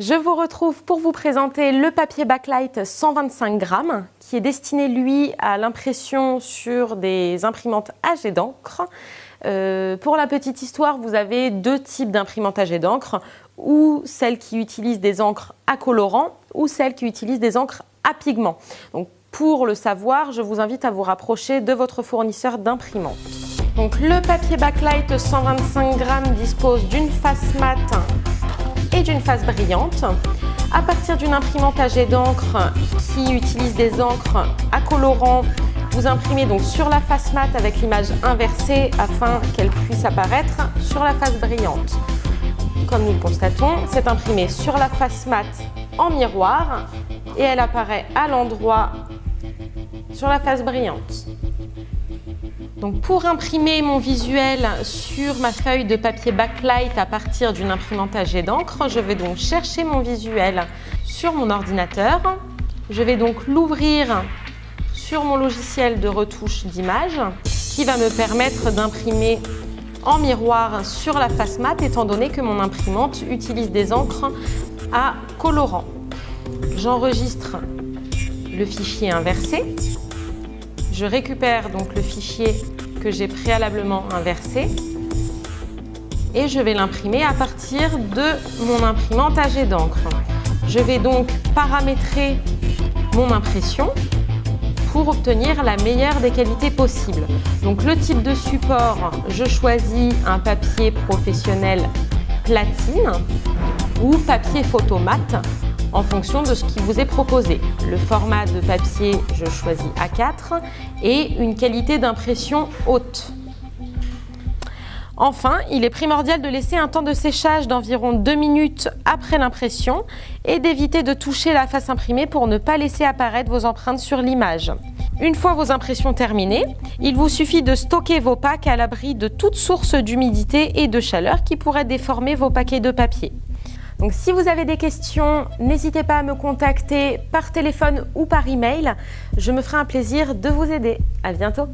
Je vous retrouve pour vous présenter le papier Backlight 125 grammes qui est destiné lui à l'impression sur des imprimantes à jet d'encre. Euh, pour la petite histoire, vous avez deux types d'imprimantes à jet d'encre ou celles qui utilisent des encres à colorant ou celles qui utilisent des encres à pigments. Donc, pour le savoir, je vous invite à vous rapprocher de votre fournisseur d'imprimante. Donc, le papier Backlight 125 grammes dispose d'une face mate et d'une face brillante. À partir d'une imprimante à jet d'encre qui utilise des encres à colorant, vous imprimez donc sur la face mate avec l'image inversée afin qu'elle puisse apparaître sur la face brillante. Comme nous le constatons, c'est imprimé sur la face mate en miroir et elle apparaît à l'endroit sur la face brillante. Donc pour imprimer mon visuel sur ma feuille de papier backlight à partir d'une imprimante à jet d'encre, je vais donc chercher mon visuel sur mon ordinateur. Je vais donc l'ouvrir sur mon logiciel de retouche d'image qui va me permettre d'imprimer en miroir sur la face mat étant donné que mon imprimante utilise des encres à colorant. J'enregistre le fichier inversé je récupère donc le fichier que j'ai préalablement inversé et je vais l'imprimer à partir de mon imprimante à jet d'encre. Je vais donc paramétrer mon impression pour obtenir la meilleure des qualités possibles. Donc le type de support, je choisis un papier professionnel platine ou papier photomate en fonction de ce qui vous est proposé. Le format de papier, je choisis A4 et une qualité d'impression haute. Enfin, il est primordial de laisser un temps de séchage d'environ 2 minutes après l'impression et d'éviter de toucher la face imprimée pour ne pas laisser apparaître vos empreintes sur l'image. Une fois vos impressions terminées, il vous suffit de stocker vos packs à l'abri de toute source d'humidité et de chaleur qui pourrait déformer vos paquets de papier. Donc si vous avez des questions, n'hésitez pas à me contacter par téléphone ou par email. Je me ferai un plaisir de vous aider. À bientôt